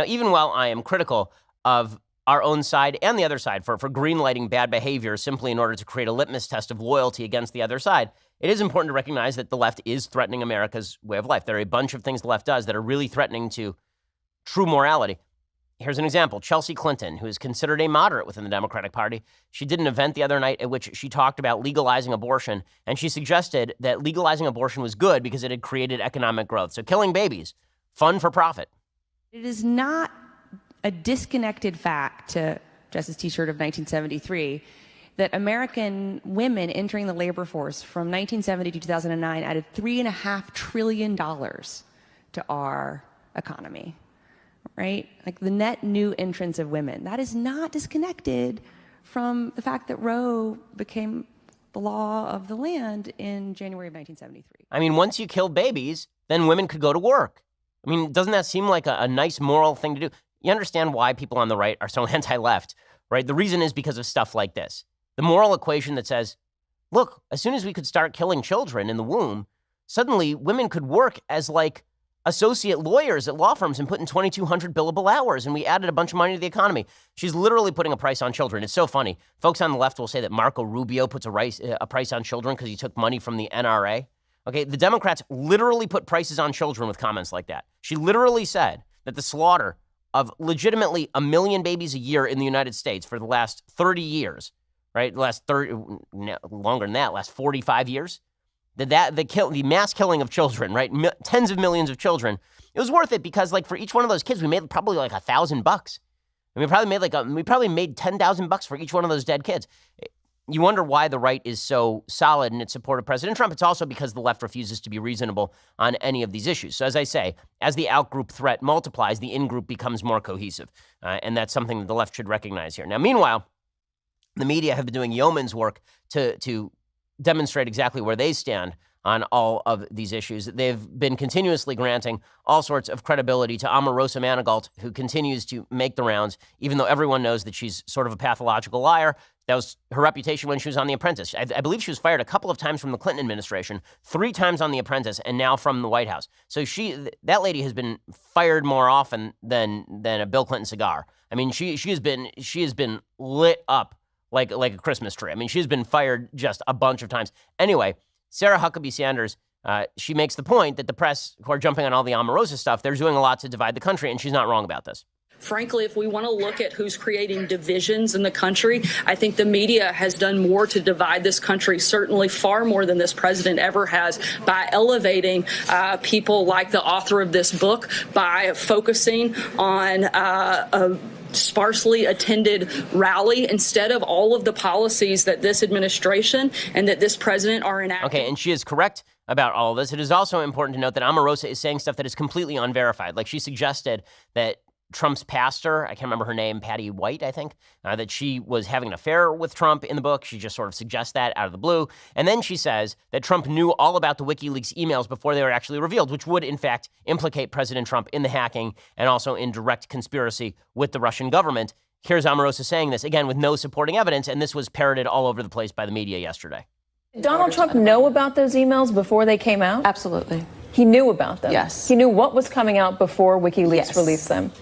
Now, even while I am critical of our own side and the other side for, for greenlighting bad behavior simply in order to create a litmus test of loyalty against the other side, it is important to recognize that the left is threatening America's way of life. There are a bunch of things the left does that are really threatening to true morality. Here's an example Chelsea Clinton, who is considered a moderate within the Democratic Party. She did an event the other night at which she talked about legalizing abortion, and she suggested that legalizing abortion was good because it had created economic growth. So killing babies, fun for profit. It is not a disconnected fact to Justice T-shirt of 1973 that American women entering the labor force from 1970 to 2009 added three and a half trillion dollars to our economy right? Like the net new entrance of women. That is not disconnected from the fact that Roe became the law of the land in January of 1973. I mean, once you killed babies, then women could go to work. I mean, doesn't that seem like a, a nice moral thing to do? You understand why people on the right are so anti left, right? The reason is because of stuff like this. The moral equation that says, look, as soon as we could start killing children in the womb, suddenly women could work as like associate lawyers at law firms and put in 2,200 billable hours, and we added a bunch of money to the economy. She's literally putting a price on children. It's so funny. Folks on the left will say that Marco Rubio puts a, rice, uh, a price on children because he took money from the NRA. Okay, the Democrats literally put prices on children with comments like that. She literally said that the slaughter of legitimately a million babies a year in the United States for the last 30 years, right? The last 30, no, longer than that, last 45 years, the, that the kill the mass killing of children, right? Tens of millions of children. It was worth it because like for each one of those kids, we made probably like a thousand bucks. And we probably made like a, we probably made ten thousand bucks for each one of those dead kids. You wonder why the right is so solid in its support of President Trump. It's also because the left refuses to be reasonable on any of these issues. So, as I say, as the out-group threat multiplies, the in-group becomes more cohesive, uh, and that's something that the left should recognize here. Now, meanwhile, the media have been doing yeoman's work to to demonstrate exactly where they stand on all of these issues. They've been continuously granting all sorts of credibility to Omarosa Manigault, who continues to make the rounds, even though everyone knows that she's sort of a pathological liar. That was her reputation when she was on The Apprentice. I, I, believe she was fired a couple of times from the Clinton administration, three times on The Apprentice, and now from the White House. So she, that lady, has been fired more often than than a Bill Clinton cigar. I mean, she she has been she has been lit up like like a Christmas tree. I mean, she's been fired just a bunch of times. Anyway, Sarah Huckabee Sanders, uh, she makes the point that the press, who are jumping on all the Omarosa stuff, they're doing a lot to divide the country, and she's not wrong about this. Frankly, if we want to look at who's creating divisions in the country, I think the media has done more to divide this country, certainly far more than this president ever has, by elevating uh, people like the author of this book, by focusing on uh, sparsely attended rally instead of all of the policies that this administration and that this president are enacting. Okay, and she is correct about all of this. It is also important to note that Omarosa is saying stuff that is completely unverified. Like she suggested that Trump's pastor, I can't remember her name, Patty White, I think, uh, that she was having an affair with Trump in the book. She just sort of suggests that out of the blue. And then she says that Trump knew all about the WikiLeaks emails before they were actually revealed, which would, in fact, implicate President Trump in the hacking and also in direct conspiracy with the Russian government. Here's Omarosa saying this, again, with no supporting evidence, and this was parroted all over the place by the media yesterday. Donald Trump know about those emails before they came out? Absolutely. He knew about them? Yes. He knew what was coming out before WikiLeaks yes. released them?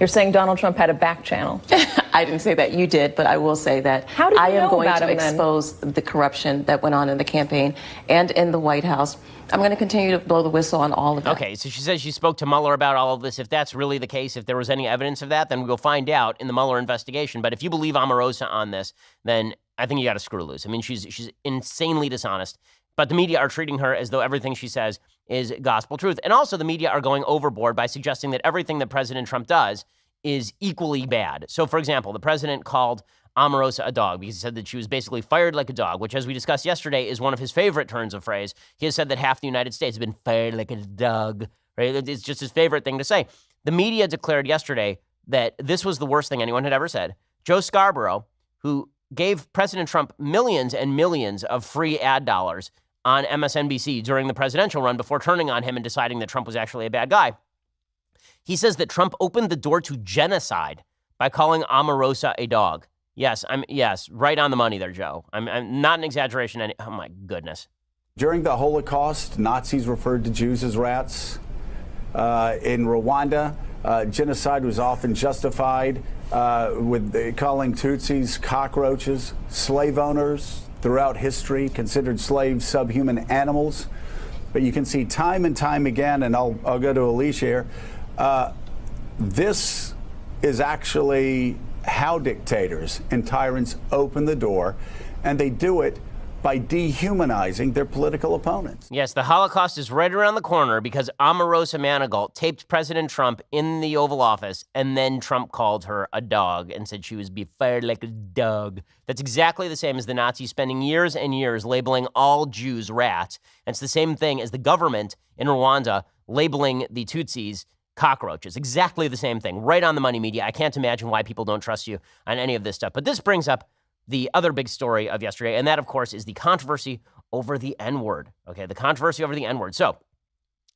You're saying Donald Trump had a back channel. I didn't say that. You did, but I will say that How did I am going to expose then? the corruption that went on in the campaign and in the White House. I'm going to continue to blow the whistle on all of that. Okay, so she says she spoke to Mueller about all of this. If that's really the case, if there was any evidence of that, then we'll find out in the Mueller investigation. But if you believe Omarosa on this, then I think you got to screw loose. I mean, she's she's insanely dishonest. But the media are treating her as though everything she says is gospel truth. And also, the media are going overboard by suggesting that everything that President Trump does is equally bad. So, for example, the president called Omarosa a dog because he said that she was basically fired like a dog, which, as we discussed yesterday, is one of his favorite turns of phrase. He has said that half the United States has been fired like a dog. Right? It's just his favorite thing to say. The media declared yesterday that this was the worst thing anyone had ever said. Joe Scarborough, who gave President Trump millions and millions of free ad dollars on MSNBC during the presidential run before turning on him and deciding that Trump was actually a bad guy he says that Trump opened the door to genocide by calling Omarosa a dog. Yes, I'm yes, right on the money there, Joe. I'm, I'm not an exaggeration. Any, oh my goodness. During the Holocaust, Nazis referred to Jews as rats. Uh, in Rwanda, Uh, genocide was often justified uh, with the, calling Tutsis cockroaches, slave owners throughout history considered slaves subhuman animals. But you can see time and time again, and I'll, I'll go to Alicia here. Uh, this is actually how dictators and tyrants open the door, and they do it by dehumanizing their political opponents. Yes, the Holocaust is right around the corner because Omarosa Manigault taped President Trump in the Oval Office, and then Trump called her a dog and said she was be fired like a dog. That's exactly the same as the Nazis spending years and years labeling all Jews rats. And it's the same thing as the government in Rwanda labeling the Tutsis cockroaches. Exactly the same thing. Right on the money media. I can't imagine why people don't trust you on any of this stuff. But this brings up the other big story of yesterday, and that, of course, is the controversy over the N word. Okay, the controversy over the N word. So,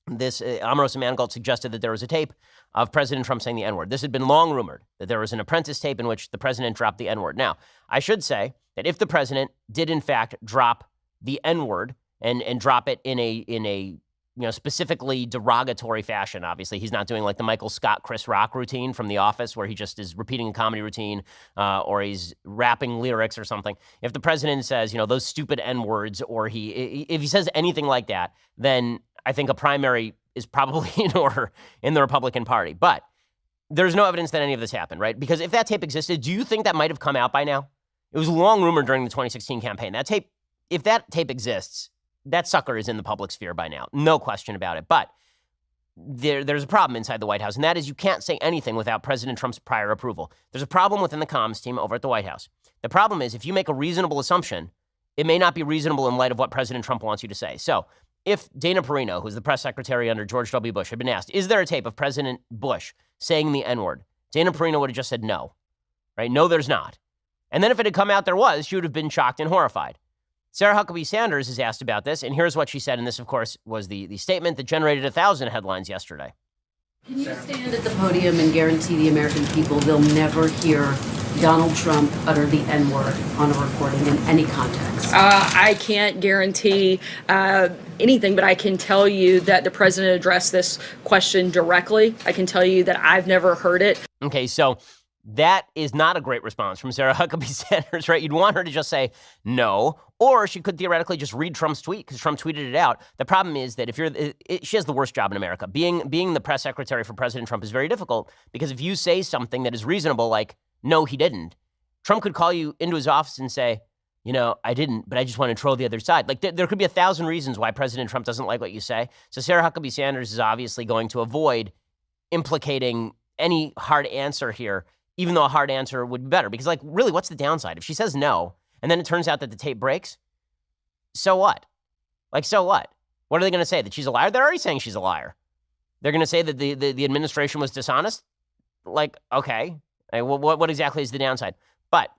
this uh, Omarosa Manigault suggested that there was a tape of President Trump saying the N word. This had been long rumored that there was an apprentice tape in which the president dropped the N word. Now, I should say that if the president did in fact drop the N word and and drop it in a in a you know, specifically derogatory fashion. Obviously, he's not doing like the Michael Scott, Chris Rock routine from The Office, where he just is repeating a comedy routine uh, or he's rapping lyrics or something. If the president says, you know, those stupid N words, or he, if he says anything like that, then I think a primary is probably in order in the Republican Party. But there's no evidence that any of this happened, right? Because if that tape existed, do you think that might have come out by now? It was long rumored during the 2016 campaign. That tape, if that tape exists, that sucker is in the public sphere by now. No question about it. But there, there's a problem inside the White House, and that is you can't say anything without President Trump's prior approval. There's a problem within the comms team over at the White House. The problem is if you make a reasonable assumption, it may not be reasonable in light of what President Trump wants you to say. So if Dana Perino, who's the press secretary under George W. Bush, had been asked, is there a tape of President Bush saying the N word? Dana Perino would have just said no, right? No, there's not. And then if it had come out there was, she would have been shocked and horrified. Sarah Huckabee Sanders is asked about this, and here's what she said. And this, of course, was the, the statement that generated a thousand headlines yesterday. Can you stand at the podium and guarantee the American people they'll never hear Donald Trump utter the N word on a recording in any context? Uh, I can't guarantee uh, anything, but I can tell you that the president addressed this question directly. I can tell you that I've never heard it. Okay, so that is not a great response from Sarah Huckabee Sanders, right? You'd want her to just say no, or she could theoretically just read Trump's tweet because Trump tweeted it out. The problem is that if you're, it, she has the worst job in America. Being being the press secretary for President Trump is very difficult because if you say something that is reasonable, like no, he didn't, Trump could call you into his office and say, you know, I didn't, but I just want to troll the other side. Like th- there could be a thousand reasons why President Trump doesn't like what you say. So Sarah Huckabee Sanders is obviously going to avoid implicating any hard answer here even though a hard answer would be better. Because, like, really, what's the downside? If she says no, and then it turns out that the tape breaks, so what? Like, so what? What are they going to say? That she's a liar? They're already saying she's a liar. They're going to say that the, the, the, administration was dishonest? Like, okay. Like, what, what exactly is the downside? But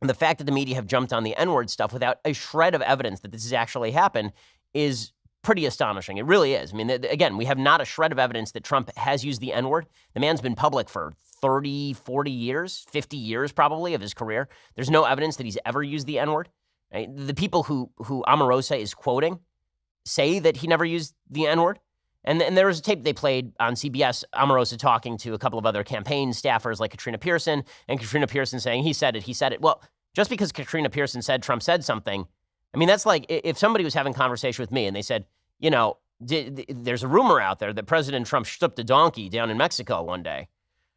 the fact that the media have jumped on the N word stuff without a shred of evidence that this has actually happened is pretty astonishing. It really is. I mean, again, we have not a shred of evidence that Trump has used the N word. The man's been public for 30, 40 years, 50 years probably of his career. There's no evidence that he's ever used the N word. Right? The people who, who Omarosa is quoting say that he never used the N word. And, and there was a tape they played on CBS, Omarosa talking to a couple of other campaign staffers like Katrina Pearson, and Katrina Pearson saying, he said it, he said it. Well, just because Katrina Pearson said Trump said something, I mean, that's like if somebody was having conversation with me and they said, you know, there's a rumor out there that President Trump stripped a donkey down in Mexico one day,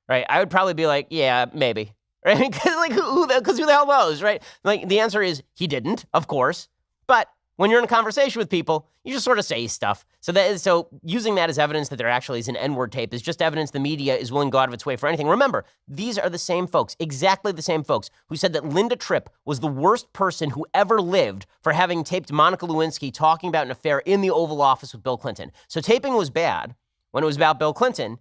right? I would probably be like, yeah, maybe, right? like who, because who the hell knows, right? Like the answer is he didn't, of course, but when you're in a conversation with people, you just sort of say stuff. So that is, so using that as evidence that there actually is an N-word tape is just evidence the media is willing to go out of its way for anything. Remember, these are the same folks, exactly the same folks, who said that Linda Tripp was the worst person who ever lived for having taped Monica Lewinsky talking about an affair in the Oval Office with Bill Clinton. So taping was bad when it was about Bill Clinton,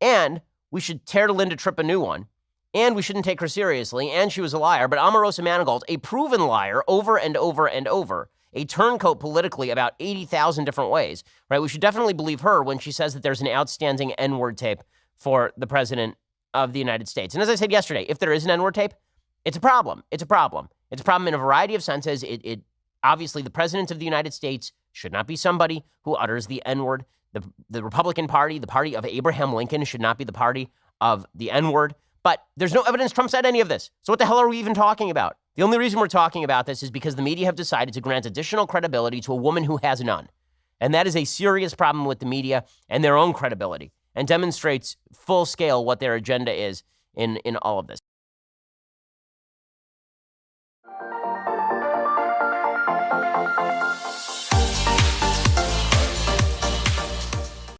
and we should tear Linda Tripp a new one. And we shouldn't take her seriously, and she was a liar. But Omarosa Manigault, a proven liar over and over and over, a turncoat politically about 80,000 different ways, right? We should definitely believe her when she says that there's an outstanding N word tape for the president of the United States. And as I said yesterday, if there is an N word tape, it's a problem. It's a problem. It's a problem in a variety of senses. It, it obviously the president of the United States should not be somebody who utters the N word. The, the Republican Party, the party of Abraham Lincoln, should not be the party of the N word. But there's no evidence Trump said any of this. So what the hell are we even talking about? The only reason we're talking about this is because the media have decided to grant additional credibility to a woman who has none. And that is a serious problem with the media and their own credibility and demonstrates full scale what their agenda is in, in all of this.